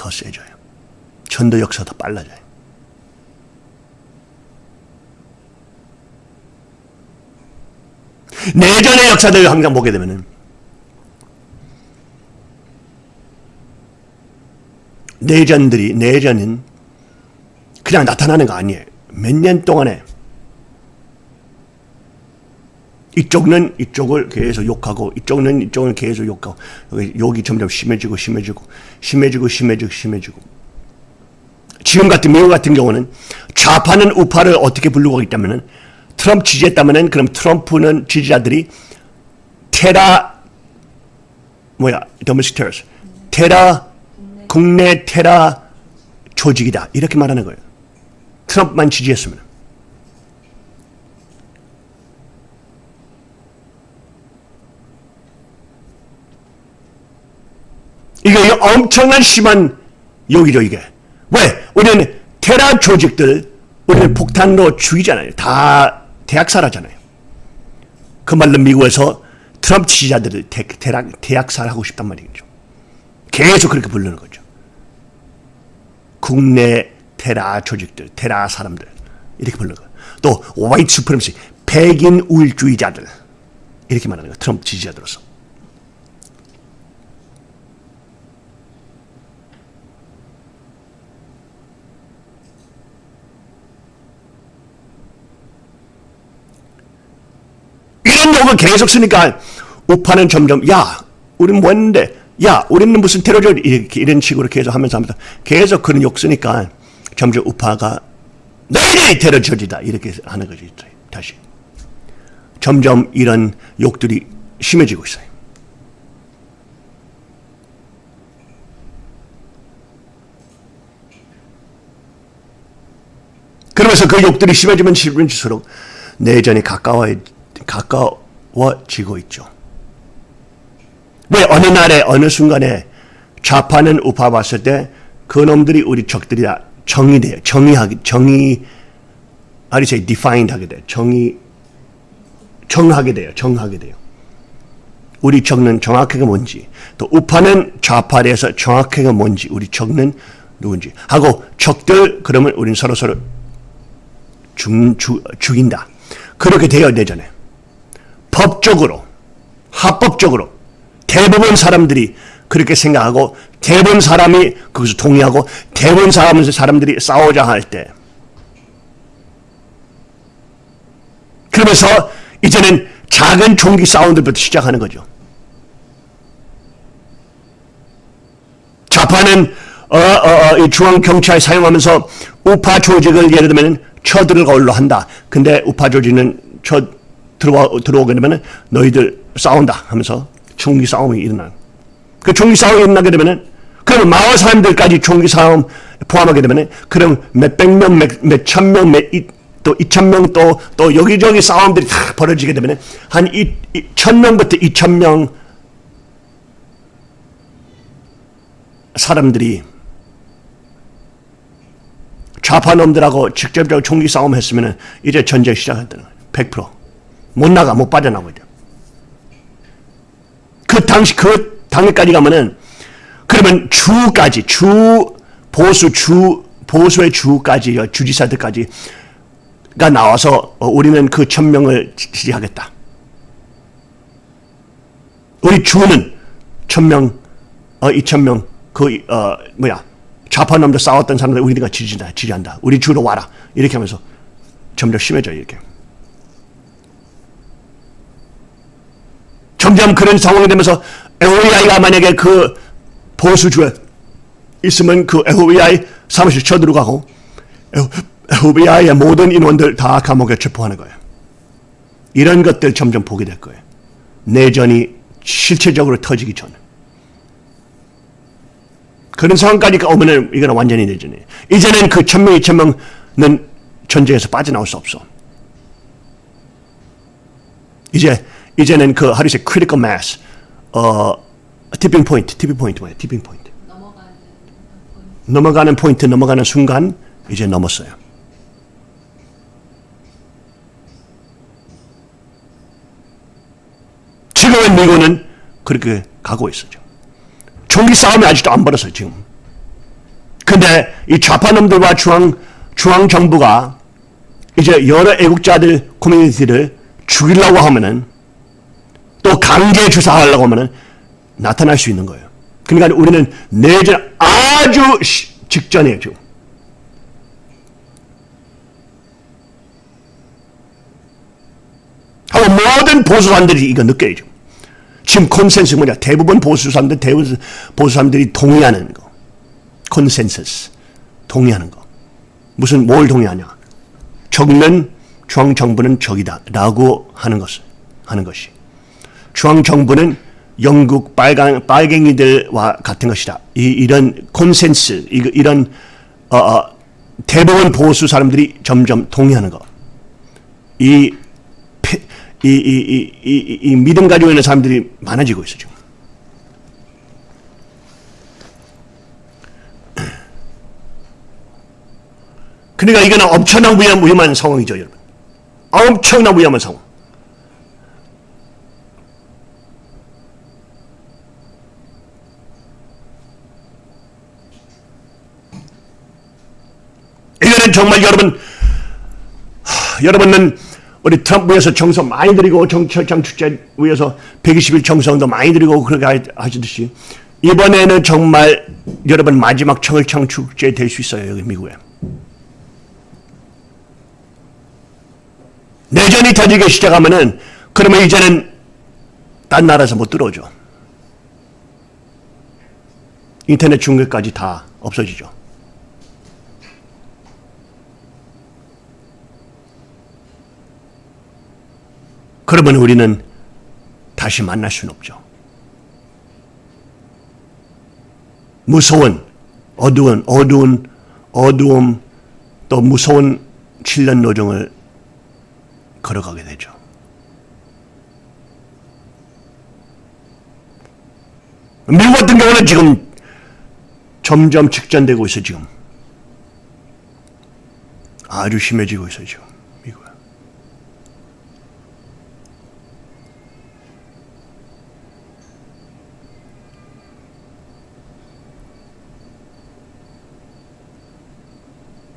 더 세져요. 전도 역사 더 빨라져요. 내전의 역사들을 항상 보게 되면은 내전들이 내전은 그냥 나타나는 거 아니에요. 몇 년 동안에 이쪽은 이쪽을 계속 욕하고 이쪽은 이쪽을 계속 욕하고 여기 욕이 점점 심해지고 심해지고 심해지고 심해지고 심해지고. 지금 같은 미국 같은 경우는 좌파는 우파를 어떻게 부르고 있다면은 트럼프 지지했다면은 그럼 트럼프는 지지자들이 테라 뭐야 domestic 테라 국내 테라 조직이다. 이렇게 말하는 거예요. 트럼프만 지지했으면 이게 엄청난 심한 욕이죠 이게. 왜? 우리는 테라 조직들 우리는 폭탄으로 죽이잖아요. 다 대학살하잖아요. 그 말로 미국에서 트럼프 지지자들을 대, 대학, 대학살하고 싶단 말이죠. 계속 그렇게 부르는 거죠. 국내 테라 조직들, 테라 사람들 이렇게 부르는 거예요. 또 화이트 수프레미시 백인 우일주의자들 이렇게 말하는 거예요. 트럼프 지지자들로서. 이런 욕을 계속 쓰니까 우파는 점점 야 우리는 뭐했는데? 야 우리는 무슨 테러죠 이런 식으로 계속 하면서 하면서 계속 그런 욕 쓰니까 점점 우파가 너희들이 테러 저지다. 이렇게 하는 거지 다시. 점점 이런 욕들이 심해지고 있어요. 그러면서 그 욕들이 심해지면 심해질수록 내전이 가까워, 가까워지고 있죠. 왜 어느 날에 어느 순간에 좌파는 우파 봤을 때 그놈들이 우리 적들이다 정의돼요. 정의하기 정의 아니 say defined 하게 돼요. 정의 정하게 돼요. 정하게 돼요. 우리 적는 정확하게 뭔지 또 우파는 좌파에 대해서 정확하게 뭔지 우리 적는 누군지 하고 적들 그러면 우리는 서로 서로 죽, 죽, 죽인다. 그렇게 되어 내전에 법적으로 합법적으로 대부분 사람들이 그렇게 생각하고 대부분 사람이 거기서 동의하고 대부분 사람, 사람들이 싸우자 할 때 그러면서 이제는 작은 총기 사운드부터 시작하는 거죠. 좌파는 어, 어, 어, 중앙 경찰 사용하면서 우파 조직을 예를 들면 쳐들어올로 한다. 근데 우파 조직은 쳐 들어와 들어오게 되면 너희들 싸운다 하면서 총기 싸움이 일어나. 그 총기 싸움이 일어나게 되면은 그러면 마을 사람들까지 총기 싸움 포함하게 되면은 그럼 몇백 명, 몇 천 명, 몇또 이천 명 또 또 여기저기 싸움들이 다 벌어지게 되면은 한이천 명부터 이천 명 사람들이 좌파 놈들하고 직접적으로 총기 싸움 했으면 이제 전쟁 시작했다는 거예요. 100%. 못 나가, 못 돼요. 그 당시, 그 당일까지 가면은, 그러면 주까지, 주, 보수, 주, 보수의 주까지, 주지사들까지, 가 나와서 어, 우리는 그 천명을 지지하겠다. 우리 주는 천명, 어, 이천명, 그, 어, 뭐야, 좌파놈들 싸웠던 사람들 우리가 지지한다, 지지한다. 우리 주로 와라. 이렇게 하면서 점점 심해져요, 이렇게. 점점 그런 상황이 되면서 FBI가 만약에 그 보수주에 있으면 그 FBI 사무실 쳐들어가고 FBI의 모든 인원들 다 감옥에 체포하는 거예요. 이런 것들 점점 보게 될 거예요. 내전이 실체적으로 터지기 전에. 그런 상황까지 오면은 이거는 완전히 내전이에요. 이제는 그 천명, 이천명은 전쟁에서 빠져나올 수 없어. 이제 이제는 그 하루세 critical mass, 어 tipping point, tipping point 뭐야? tipping point. 넘어가는 포인트, 넘어가는 순간 이제 넘었어요. 지금은 미국은 그렇게 가고 있었죠. 총기 싸움이 아직도 안 벌었어요, 지금. 근데 이 좌파놈들과 중앙, 중앙 정부가 이제 여러 애국자들 커뮤니티를 죽이려고 하면은 또 강제 주사하려고 하면은 나타날 수 있는 거예요. 그러니까 우리는 내전 아주 직전이에요, 지금. 하고 모든 보수사람들이 이거 느껴요, 지금. 지금 컨센스 뭐냐? 대부분 보수 사람들, 대부분 보수 사람들이 동의하는 거. 컨센서스. 동의하는 거. 무슨 뭘 동의하냐? 적는 중앙 정부는 적이다. 라고 하는 것을 하는 것이. 중앙 정부는 영국 빨강 빨갱이들과 같은 것이다. 이 이런 컨센스 이, 이런 어, 어, 대부분 보수 사람들이 점점 동의하는 거. 이 이, 이, 이, 이, 이 믿음 가지고 있는 사람들이 많아지고 있어, 지금. 그러니까 이거는 엄청난 위험, 위험한 상황이죠, 여러분. 엄청난 위험한 상황. 정말 여러분, 하, 여러분은 우리 트럼프 위해서 정서 많이 드리고 정철장 축제 위해서 120일 정성도 많이 드리고 그렇게 하시듯이 이번에는 정말 여러분 마지막 청일창 축제 될 수 있어요 여기 미국에. 내전이 터지기 시작하면은 그러면 이제는 딴 나라에서 못 들어오죠. 인터넷 중계까지 다 없어지죠 그러면 우리는 다시 만날 수는 없죠. 무서운 어두운 어두운 어두움 또 무서운 7년 노정을 걸어가게 되죠. 미국 같은 경우는 지금 점점 직전되고 있어 지금 아주 심해지고 있어요 지금 미국.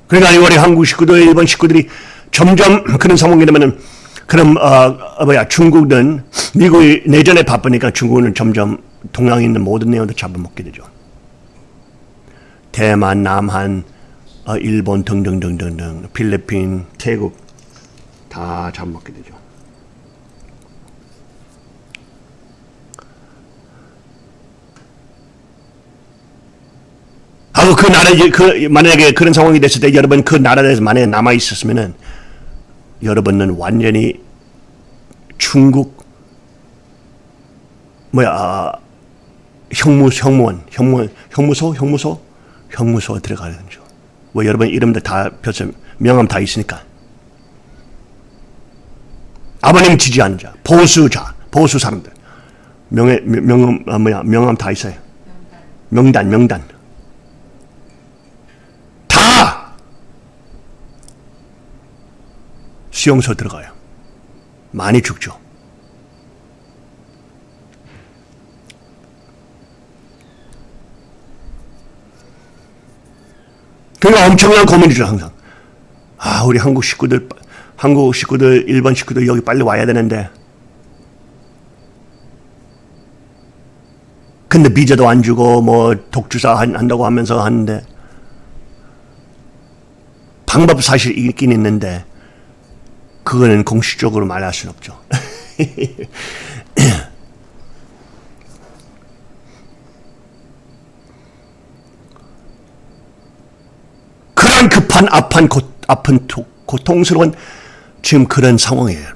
그러니까 우리 한국 식구들, 일본 식구들이 점점 그런 상황이 되면은 그럼 어, 어, 뭐야 중국은 미국이 내전에 바쁘니까 중국은 점점 동양에 있는 모든 내용도 잡아먹게 되죠. 대만, 남한, 어, 일본 등등등등등 필리핀, 태국 다 잡아먹게 되죠. 하고 그 나라 그 만약에 그런 상황이 됐을 때 여러분 그 나라에서 만약에 남아 있었으면은 여러분은 완전히 중국 뭐야 아, 형무 형무원 형무 형무소 형무소 형무소 들어가는 거죠. 뭐 여러분 이름들 다 별점 명함 다 있으니까 아버님 지지하는 자 보수자 보수 사람들 명예 명함 아, 뭐야 명함 다 있어요. 명단 명단 다 수용소 들어가요. 많이 죽죠. 그러니까 엄청난 고민이죠 항상. 아 우리 한국 식구들 한국 식구들 일본 식구들 여기 빨리 와야 되는데 근데 비자도 안 주고 뭐 독주사 한- 한다고 하면서 하는데 방법 사실 있긴 있는데 그거는 공식적으로 말할 수는 없죠. (laughs) 그런 급한 아픈 고, 아픈 고, 고통스러운 지금 그런 상황이에요,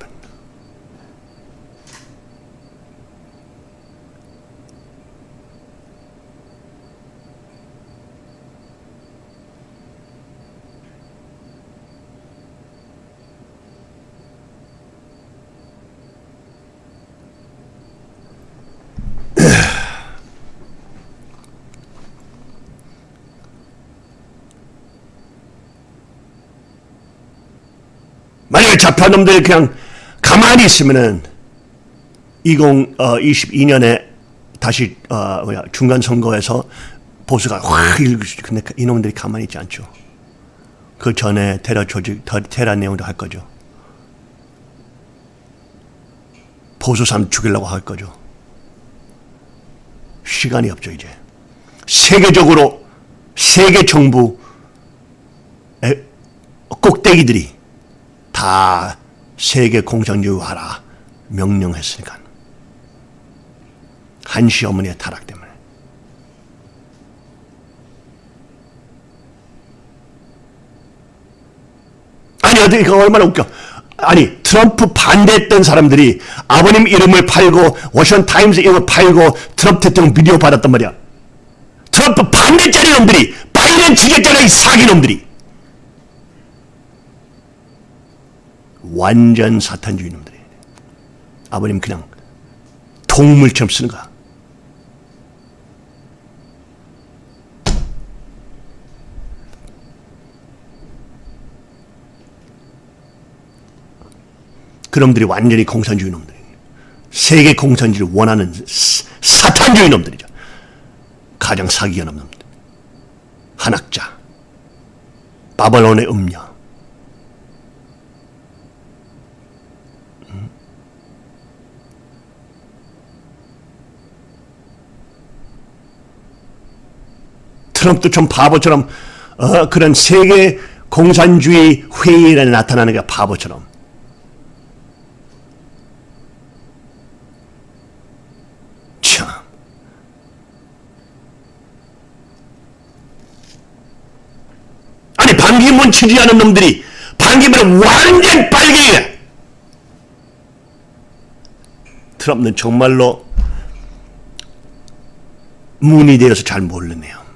잡혀온 놈들이 그냥 가만히 있으면은 2022년에 다시 어 뭐야 중간 선거에서 보수가 확 일고 근데 그 이놈들이 가만히 있지 않죠. 그 전에 테러 조직 더- 테러 내용도 할 거죠. 보수 사람 죽이려고 할 거죠. 시간이 없죠 이제. 세계적으로 세계 정부 꼭대기들이 다 세계 공산주의 하라 명령했으니까 한시 어머니의 타락 때문에. 아니 어떻게 그 얼마나 웃겨. 아니 트럼프 반대했던 사람들이 아버님 이름을 팔고 워싱턴 타임스 이름을 팔고 트럼프 대통령 비디오 받았단 말이야. 트럼프 반대짜리 놈들이 바이든 지겠잖아 이 사기 놈들이 완전 사탄주의 놈들이 아버님 그냥 동물처럼 쓰는 거야. 그놈들이 완전히 공산주의 놈들이 세계 공산주의를 원하는 사- 사탄주의 놈들이죠. 가장 사기가 놈들. 한학자, 바벨론의 음녀, 트럼프도 좀 바보처럼 어, 그런 세계 공산주의 회의에 나타나는 게 바보처럼. 참. 아니 반기문 지지하는 놈들이 반기문은 완전 빨갱이야 트럼프는 정말로 문이 되어서 잘 모르네요.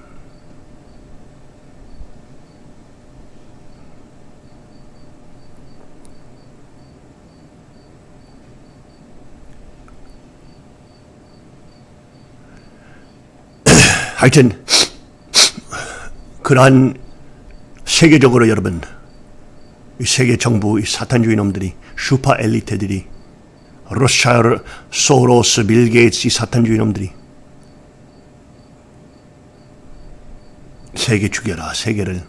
하여튼 그러한 세계적으로 여러분 이 세계 정부 이 사탄주의 놈들이 슈퍼 엘리트들이 로스차일드, 소로스, 빌 게이츠 이 사탄주의 놈들이 세계 죽여라 세계를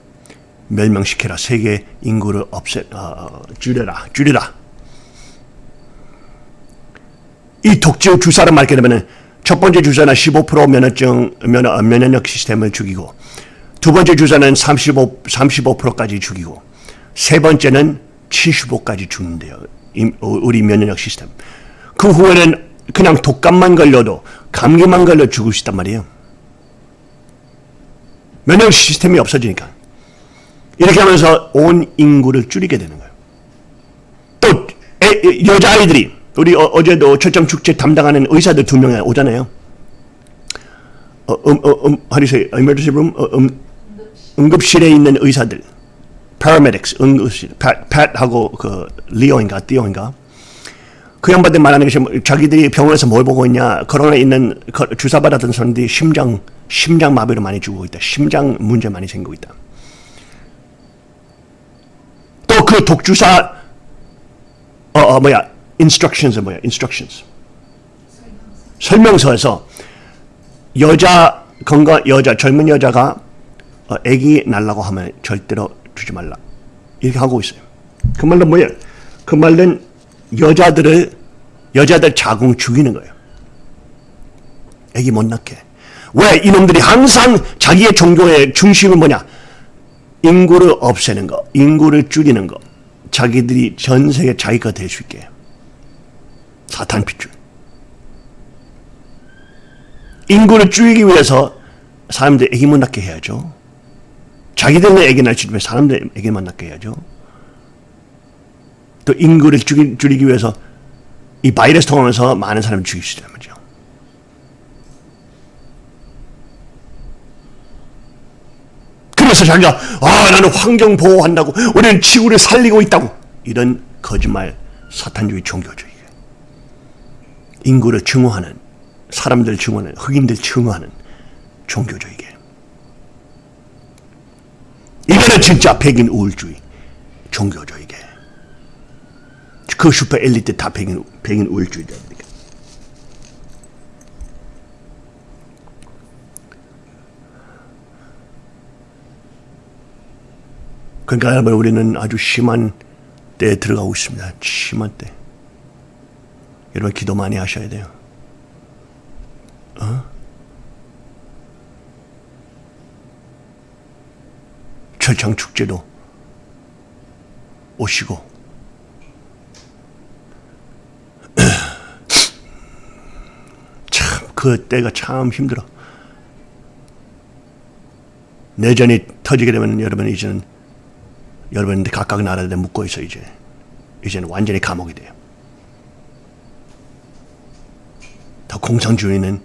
멸망시켜라 세계 인구를 없애 어, 줄여라 줄여라. 이 독재 주사를 맞게 되면은 첫 번째 주사는 15% 면허증 면허, 면역력 시스템을 죽이고 두 번째 주사는 35 35%까지 죽이고 세 번째는 75까지 죽는데요. 임- 어, 우리 면역력 시스템. 그 후에는 그냥 독감만 걸려도 감기만 걸려 죽을 수 있단 말이에요. 면역 시스템이 없어지니까. 이렇게 하면서 온 인구를 줄이게 되는 거예요. 또 애- 여자아이들이 우리 어, 어제도 철장 축제 담당하는 의사들 두 명이 오잖아요. 어, 음, 어, 음, how emergency room? 어, 음, 응급실에 있는 의사들, paramedics, 응급실, pat, pat하고 그 리오인가, 띠오인가. 그 양반들 말하는 것이 뭐 자기들이 병원에서 뭘 보고 있냐, 코로나 있는 거- 주사 받았던 사람들이 심장, 심장 마비로 많이 죽고 있다. 심장 문제 많이 생기고 있다. 또 그 독주사 어, 어 뭐야 instructions 뭐야 instructions 설명서에서 여자 건강 여자 젊은 여자가 어, 아기 낳으려고 하면 절대로 주지 말라 이렇게 하고 있어요. 그 말은 뭐예요? 그 말은 여자들을 여자들 자궁 죽이는 거예요. 아기 못 낳게. 왜 이놈들이 항상 자기의 종교의 중심은 뭐냐? 인구를 없애는 거, 인구를 줄이는 거, 자기들이 전 세계 자기가 될 수 있게. 사탄 핏줄. 인구를 줄이기 위해서 사람들 애기 못 낳게 해야죠. 자기들은 애기 낳지 왜 사람들 애기만 낳게 해야죠. 또 인구를 줄이, 줄이기 위해서 이 바이러스 통하면서 많은 사람을 있단 말이죠. 그래서 자기가 아 나는 환경 보호한다고 우리는 지구를 살리고 있다고 이런 거짓말 사탄주의 종교주의 인구를 증오하는 사람들 증오하는 흑인들 증오하는 종교주의계 이거는 진짜 백인 우울주의 종교주의계 그 슈퍼 엘리트 다 백인 백인 우울주의자입니다. 그러니까 여러분 우리는 아주 심한 때에 들어가고 있습니다. 심한 때. 여러분 기도 많이 하셔야 돼요. 어? 철창 축제도 오시고 (clears throat) 참 그 때가 참 힘들어. 내전이 터지게 되면 여러분 이제는 여러분들 각각 나라들에 묶어 있어 이제 이제는 완전히 감옥이 돼요. 더 공산주의는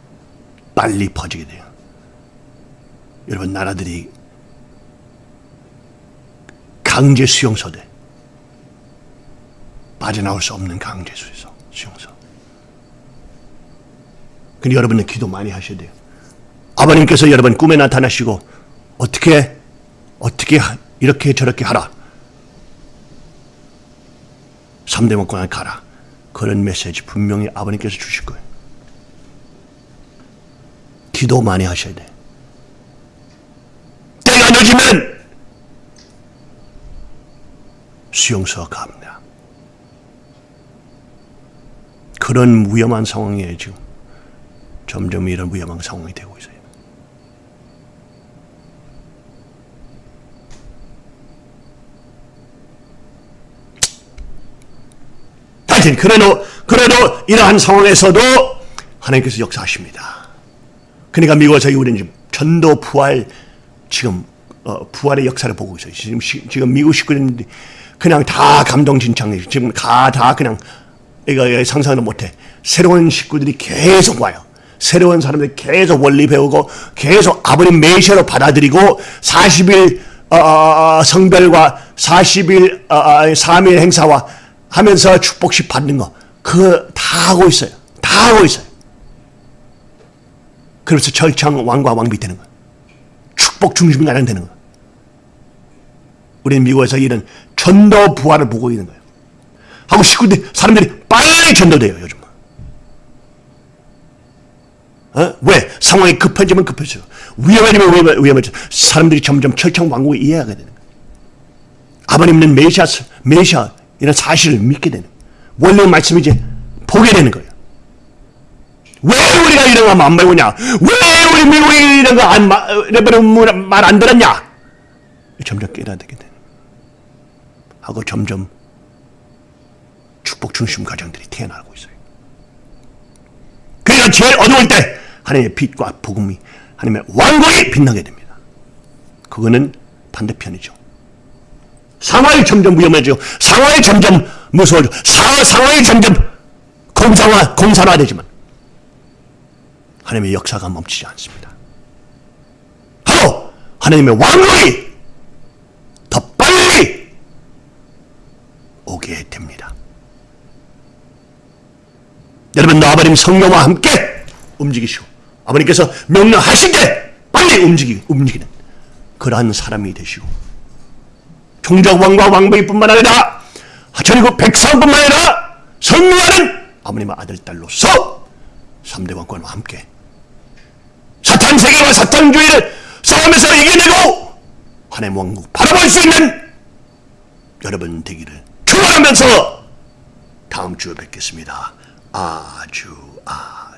빨리 퍼지게 돼요. 여러분 나라들이 강제 수용소 돼. 빠져나올 수 없는 강제 수용소. 수용소. 근데 여러분은 기도 많이 하셔야 돼요. 아버님께서 여러분 꿈에 나타나시고 어떻게 어떻게 하- 이렇게 저렇게 하라. 3대 먹고 가라. 그런 메시지 분명히 아버님께서 주실 거예요. 기도 많이 하셔야 돼. 때가 늦으면 수용소가 갑니다. 그런 위험한 상황이에요, 지금. 점점 이런 위험한 상황이 되고 있어요. 하여튼 그래도 그래도 이러한 상황에서도 하나님께서 역사하십니다. 그러니까 미국에서 우리는 지금 전도 부활 지금 어, 부활의 역사를 보고 있어요. 지금 시- 지금 미국 식구들이 그냥 다 감동진창해. 지금 다 다 그냥 이거, 이거 상상을 못해. 새로운 식구들이 계속 와요. 새로운 사람들이 계속 원리 배우고 계속 아버님 메시아로 받아들이고 40일 어, 성별과 40일 어, 어, 3일 행사와 하면서 축복식 받는 거 그거 다 하고 있어요. 다 하고 있어요. 그래서 철창 왕과 왕비 되는 거예요. 축복 중심 가장 되는 거예요. 우리는 미국에서 이런 전도 부활을 보고 있는 거예요. 하고 식구들 사람들이 빨리 전도돼요 요즘. 어? 왜 상황이 급해지면 급해져. 위험해지면 위험- 위험해져. 사람들이 점점 철창 왕국을 이해하게 되는 거예요. 아버님은 메시아 메시아 이런 사실을 믿게 되는. 거예요. 원래 말씀이 이제 보게 되는 거예요. 왜 우리가 이런 거 안 배우냐? 왜 우리 미국이 이런 거안 말안 들었냐? 점점 깨닫게 되는. 하고 점점 축복 중심 가정들이 태어나고 있어요. 그러니까 제일 어두울 때 하나님의 빛과 복음이 하나님의 왕국이 빛나게 됩니다. 그거는 반대편이죠. 상황이 점점 위험해지고 상황이 점점 무서워지고 사, 상황이 점점 공상화, 공산화되지만 하나님의 역사가 멈추지 않습니다. 하고 하나님의 왕국이 더 빨리 오게 됩니다. 여러분 아버님 성령과 함께 움직이시고 아버님께서 명령하실 때 빨리 움직이, 움직이는 그러한 사람이 되시고 종족 왕과 왕비 뿐만 아니라 전국 백성뿐만 아니라 성령하는 아버님의 아들 딸로서 3대 왕권과 함께 사탄 세계와 사탄주의를 싸움에서 이겨내고 하나님 왕국 바라볼 수 있는 여러분 되기를 축원하면서 다음 주에 뵙겠습니다. 아주 아.